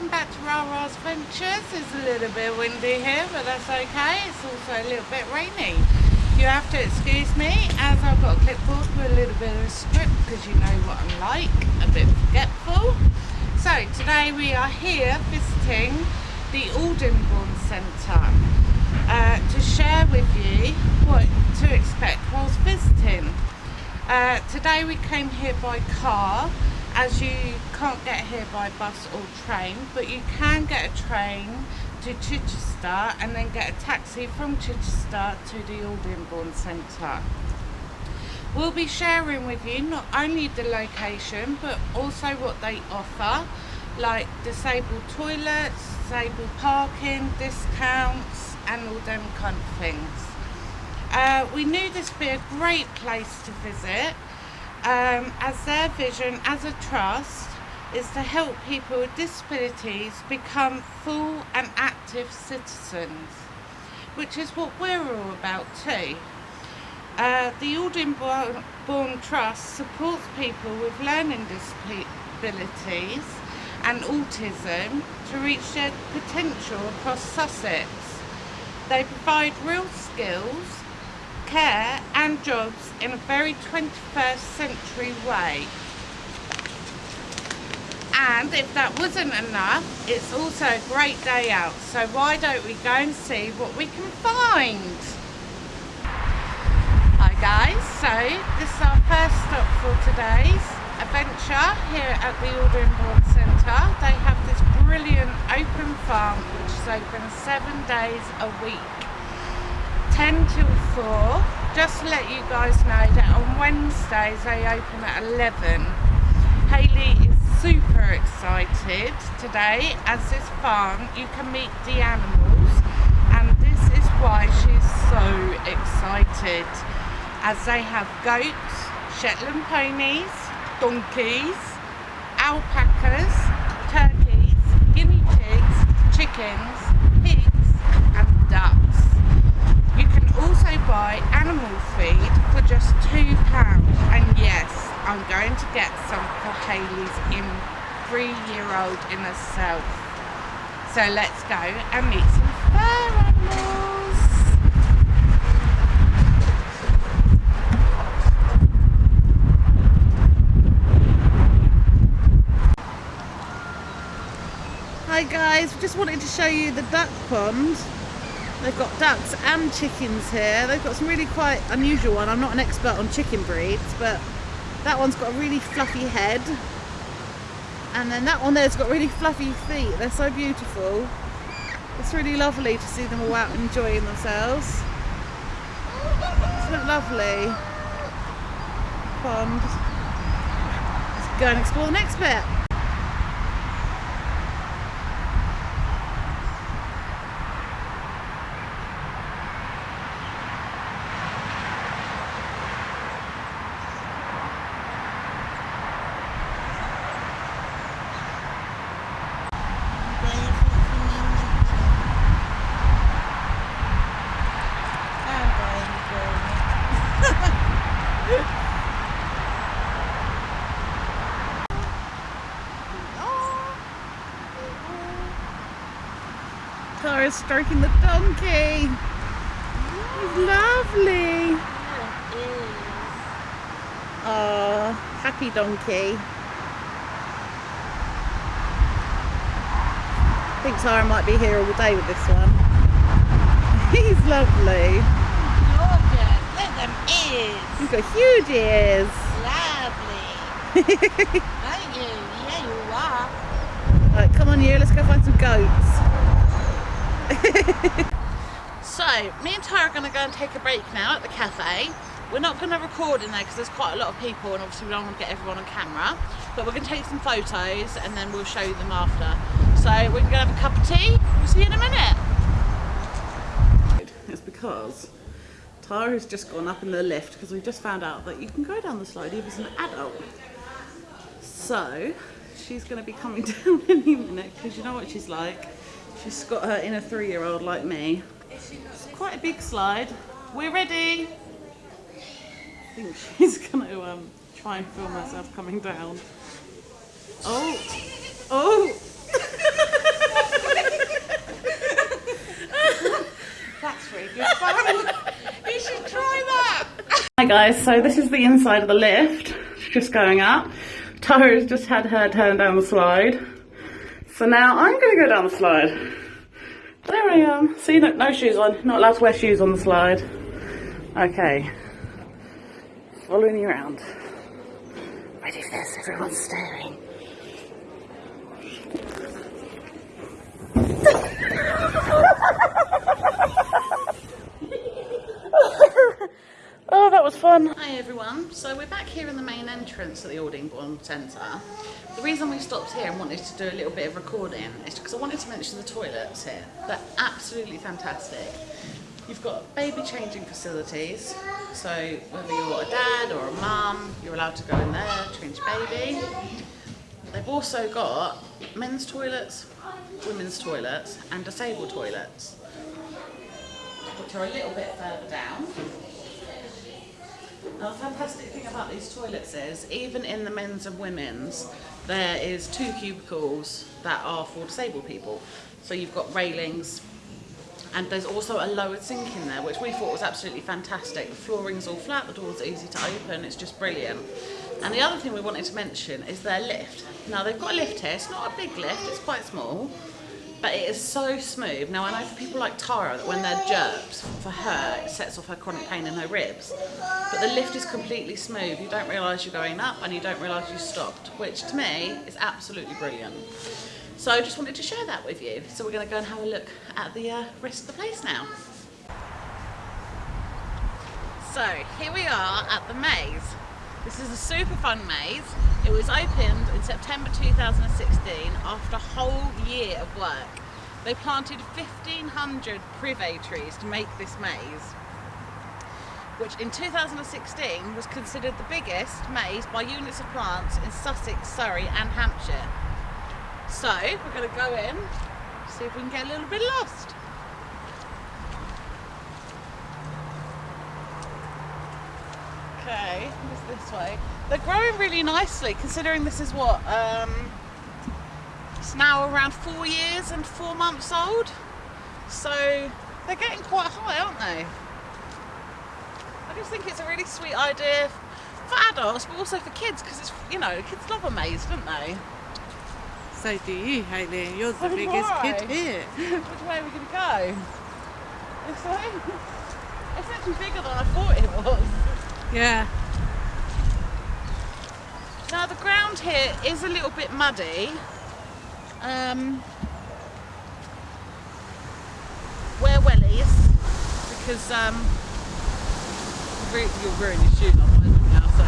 welcome back to Rara's Ventures. It's a little bit windy here, but that's okay. It's also a little bit rainy. You have to excuse me as I've got a clipboard with a little bit of a script because you know what I'm like, a bit forgetful. So today we are here visiting the Aldingbourne Centre uh, to share with you what to expect whilst visiting. Uh, today we came here by car as you can't get here by bus or train but you can get a train to Chichester and then get a taxi from Chichester to the Aldingbourne Centre. We'll be sharing with you not only the location but also what they offer like disabled toilets, disabled parking, discounts and all them kind of things. Uh, we knew this would be a great place to visit um, as their vision as a trust is to help people with disabilities become full and active citizens, which is what we're all about too. Uh, the Aldingbourne Trust supports people with learning disabilities and autism to reach their potential across Sussex. They provide real skills care and jobs in a very 21st century way. And if that wasn't enough, it's also a great day out. So why don't we go and see what we can find? Hi guys, so this is our first stop for today's adventure here at the Aldingbourne Centre. They have this brilliant open farm which is open seven days a week. 10 till 4 just to let you guys know that on Wednesdays they open at 11 Hayley is super excited today as this farm you can meet the animals and this is why she's so excited as they have goats, Shetland ponies, donkeys, alpacas, turkeys, guinea pigs, chickens, pigs and ducks also buy animal feed for just £2 and yes, I'm going to get some for Hayley's in three-year-old in herself. So let's go and meet some fur animals. Hi guys, just wanted to show you the duck pond They've got ducks and chickens here. They've got some really quite unusual one. I'm not an expert on chicken breeds, but that one's got a really fluffy head. And then that one there's got really fluffy feet. They're so beautiful. It's really lovely to see them all out enjoying themselves. Isn't it lovely? Pond. Let's go and explore the next bit. Clara's stroking the donkey. He's lovely. Oh, happy donkey. I think Tara might be here all day with this one. He's lovely. Gorgeous. Look at them ears. He's got huge ears. Lovely. Thank you. Yeah, you are. Right, come on you, let's go find some goats. so, me and Tara are going to go and take a break now at the cafe. We're not going to record in there because there's quite a lot of people and obviously we don't want to get everyone on camera. But we're going to take some photos and then we'll show you them after. So we're going to have a cup of tea. We'll see you in a minute. It's because Tara has just gone up in the lift because we just found out that you can go down the slide even as an adult. So she's going to be coming down any minute because you know what she's like. She's got her inner three-year-old like me. It's quite a big slide. We're ready. I think she's going to um, try and film herself coming down. Oh, oh. That's really good fun. you should try that. Hi guys, so this is the inside of the lift. Just going up. Tara's just had her turn down the slide. So now I'm going to go down the slide. There I am. See, no, no shoes on. Not allowed to wear shoes on the slide. Okay. Following you around. Ready for this? Everyone's staring. Oh, that was fun. Hi everyone. So we're back here in the main entrance at the Aldingbourne Centre. The reason we stopped here and wanted to do a little bit of recording is because I wanted to mention the toilets here. They're absolutely fantastic. You've got baby changing facilities, so whether you're a dad or a mum, you're allowed to go in there, change baby. They've also got men's toilets, women's toilets and disabled toilets, which are a little bit further down. Now, the fantastic thing about these toilets is, even in the men's and women's, there is two cubicles that are for disabled people. So you've got railings, and there's also a lowered sink in there, which we thought was absolutely fantastic. The flooring's all flat, the doors easy to open, it's just brilliant. And the other thing we wanted to mention is their lift. Now, they've got a lift here, it's not a big lift, it's quite small, but it is so smooth. Now I know for people like Tara that when they're jerked, for her it sets off her chronic pain in her ribs. But the lift is completely smooth. You don't realise you're going up and you don't realise you stopped, which to me is absolutely brilliant. So I just wanted to share that with you. So we're going to go and have a look at the uh, rest of the place now. So here we are at the maze. This is a super fun maze. It was opened in September 2016 after a whole year of work. They planted 1,500 privet trees to make this maze, which in 2016 was considered the biggest maze by units of plants in Sussex, Surrey and Hampshire. So we're going to go in, see if we can get a little bit lost. It's this way. They're growing really nicely considering this is what, um, it's now around four years and four months old. So they're getting quite high, aren't they? I just think it's a really sweet idea for adults, but also for kids because it's, you know, kids love a maze, don't they? So do you, Hayley. You're the So biggest I. kid here. Which way are we going to go? This way? It's actually bigger than I thought it was. Yeah. Now the ground here is a little bit muddy. Um, wear wellies because um, you'll ruin your shoes otherwise now. So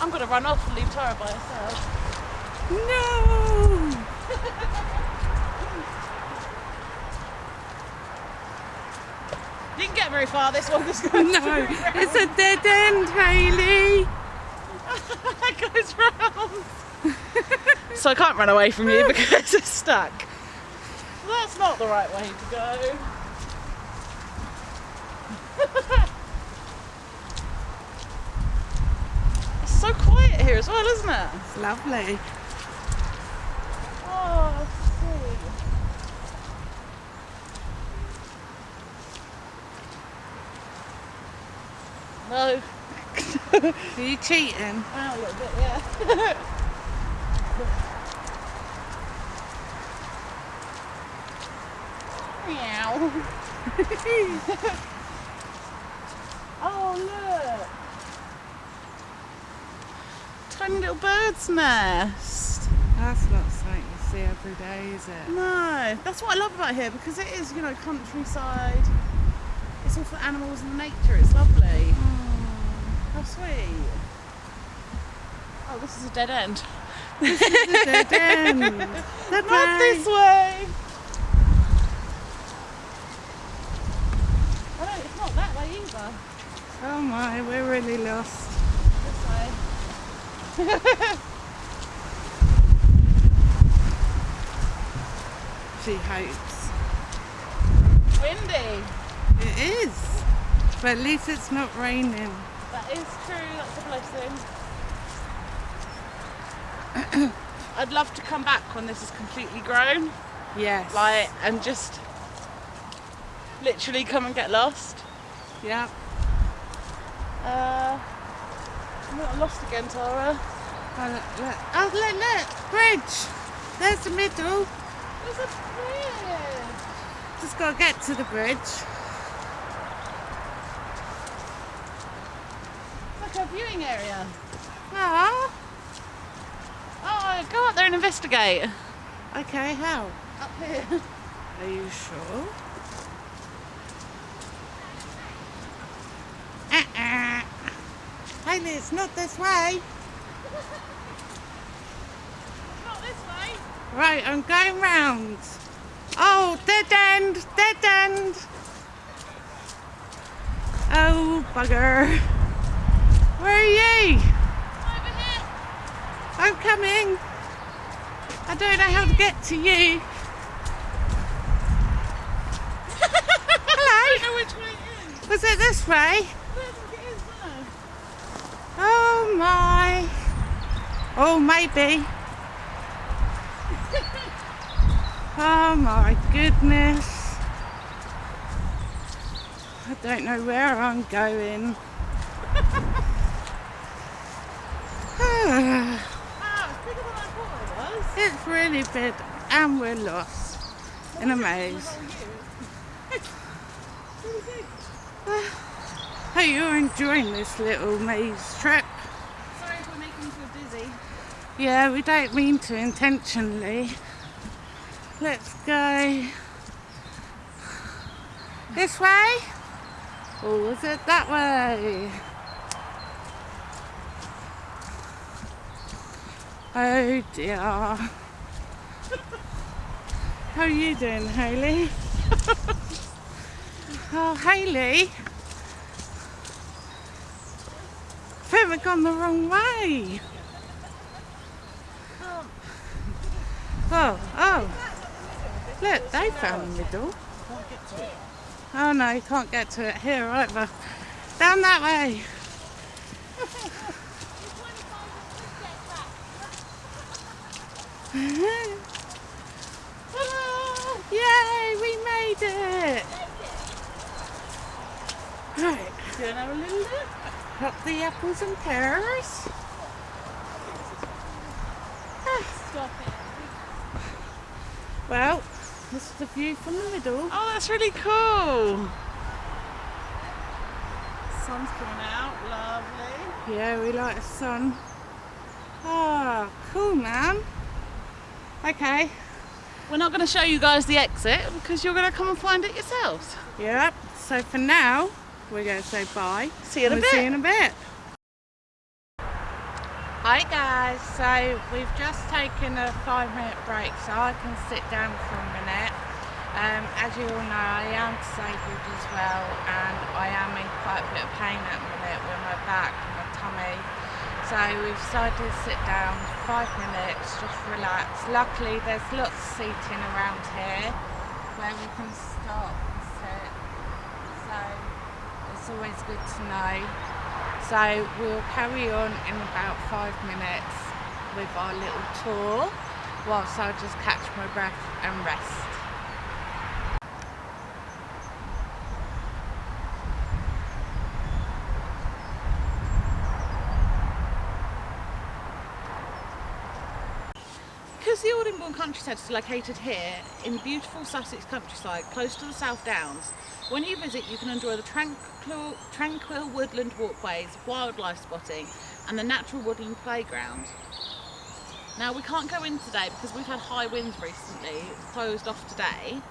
I'm gonna run off and leave Tara by herself. No! Can get very far. This one just goes No, it's a dead end, Hayley. that goes round. so I can't run away from you because it's stuck. That's not the right way to go. it's so quiet here as well, isn't it? It's lovely. Oh, sweet. No, Are you cheating? Wow, a little bit, yeah. Meow. oh, look. Tiny little bird's nest. That's not something you see every day, is it? No, that's what I love about here because it is, you know, countryside. It's all for animals and nature. It's lovely. Mm. How sweet. Oh, this is a dead end. It's a dead end. Not this way. Oh, no, it's not that way either. Oh my, we're really lost. This way. She hopes. Windy. It is. But at least it's not raining. That is true. That's a blessing. I'd love to come back when this is completely grown, Yes. like, and just literally come and get lost. Yeah. Uh, I'm not lost again, Tara. Oh, look, look. Oh, look, look. Bridge. There's the middle. There's a bridge. Just got to get to the bridge. A viewing area. Ah. Oh, go up there and investigate. Okay, how? Up here. Are you sure? Uh-uh. Hayley, it's not this way. Not this way. Right, I'm going round. Oh, dead end, dead end. Oh, bugger. Where are you? Over here. I'm coming. I don't know how to get to you. I Hello. don't know which way it is. Was it this way? I think it is. Oh my. Oh, maybe. Oh my goodness. I don't know where I'm going. Wow, it's bigger than I thought it was. it's really big and we're lost in a maze. Hope you're enjoying this little maze trip. Sorry if we're making you feel dizzy. Yeah, we don't mean to intentionally. Let's go this way. Or was it that way? Oh dear. How are you doing, Hayley? oh, Hayley. I think we've gone the wrong way. Oh, oh. Look, they found the middle. Oh no, you can't get to it here either. Down that way. Hello! Yay, we made it! Right, do you want to have a little look? got the apples and pears. Stop it. Well, this is the view from the middle. Oh, that's really cool. Sun's coming out, lovely. Yeah, we like the sun. Ah, cool, man. Okay. We're not going to show you guys the exit because you're going to come and find it yourselves. Yep. So for now, we're going to say bye. See you in a We'll see you bit. in a bit. Hi guys. So we've just taken a five-minute break, so I can sit down for a minute. Um, as you all know, I am disabled as well, and I am in quite a bit of pain at the minute with my back and my tummy. So we've decided to sit down five minutes, just relax. Luckily, there's lots of seating around here where we can stop and sit. So it's always good to know. So we'll carry on in about five minutes with our little tour whilst I just catch my breath and rest. Because the Aldingbourne countryside is located here in beautiful Sussex countryside, close to the South Downs, when you visit you can enjoy the tranquil, tranquil woodland walkways, wildlife spotting and the natural woodland playground. Now we can't go in today because we've had high winds recently, it's closed off today,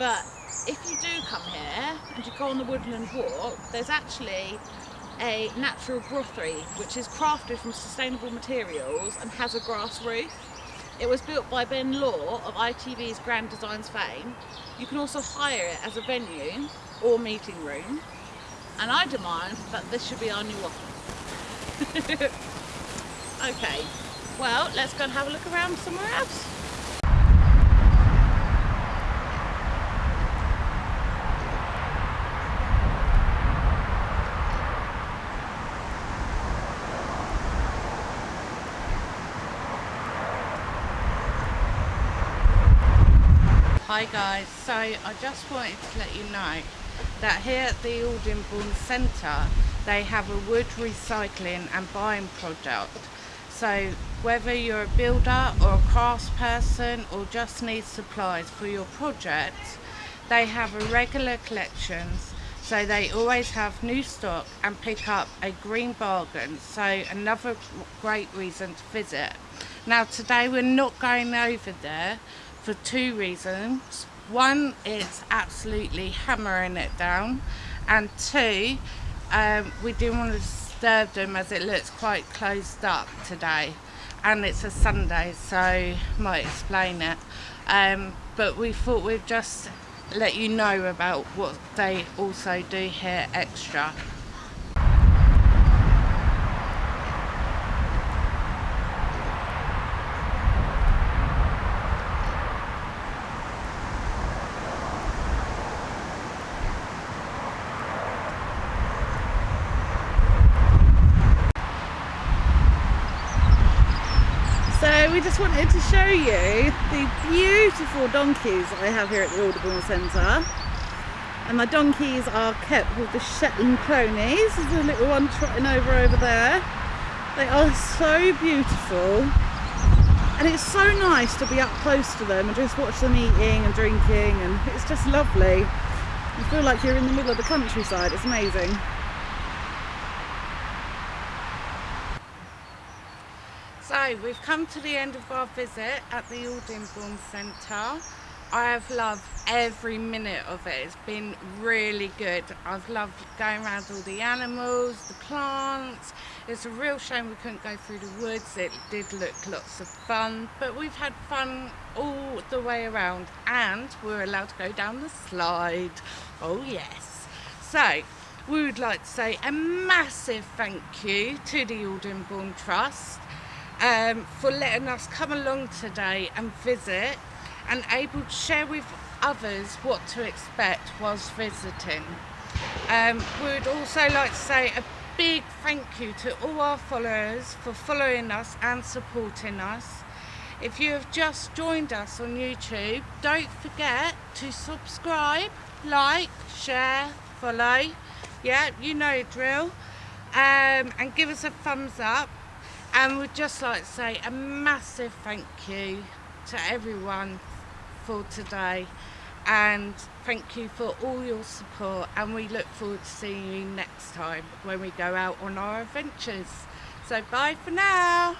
but if you do come here and you go on the woodland walk, there's actually a natural grottery which is crafted from sustainable materials and has a grass roof. It was built by Ben Law of ITV's Grand Designs fame. You can also hire it as a venue or meeting room. And I demand that this should be our new office. okay, well, let's go and have a look around somewhere else. Hi guys, so I just wanted to let you know that here at the Aldingbourne Centre they have a wood recycling and buying project. So whether you're a builder or a craftsperson or just need supplies for your project, they have a regular collections. So they always have new stock and pick up a green bargain. So another great reason to visit. Now today we're not going over there for two reasons. One, it's absolutely hammering it down, and two, um, we didn't want to disturb them as it looks quite closed up today, and it's a Sunday, so might explain it. Um, but we thought we'd just let you know about what they also do here extra. So we just to show you the beautiful donkeys I have here at the Aldingbourne Centre. And my donkeys are kept with the Shetland ponies. There's a little one trotting over over there. They are so beautiful. And it's so nice to be up close to them and just watch them eating and drinking and it's just lovely. You feel like you're in the middle of the countryside. It's amazing. So we've come to the end of our visit at the Aldingbourne Centre. I have loved every minute of it. It's been really good. I've loved going around all the animals, the plants. It's a real shame we couldn't go through the woods. It did look lots of fun, but we've had fun all the way around and we're allowed to go down the slide. Oh yes. So we would like to say a massive thank you to the Aldingbourne Trust um, for letting us come along today and visit and able to share with others what to expect whilst visiting. Um, we would also like to say a big thank you to all our followers for following us and supporting us. If you have just joined us on YouTube, don't forget to subscribe, like, share, follow. Yeah, you know drill. Um, and give us a thumbs up and we'd just like to say a massive thank you to everyone for today and thank you for all your support and we look forward to seeing you next time when we go out on our adventures. So bye for now.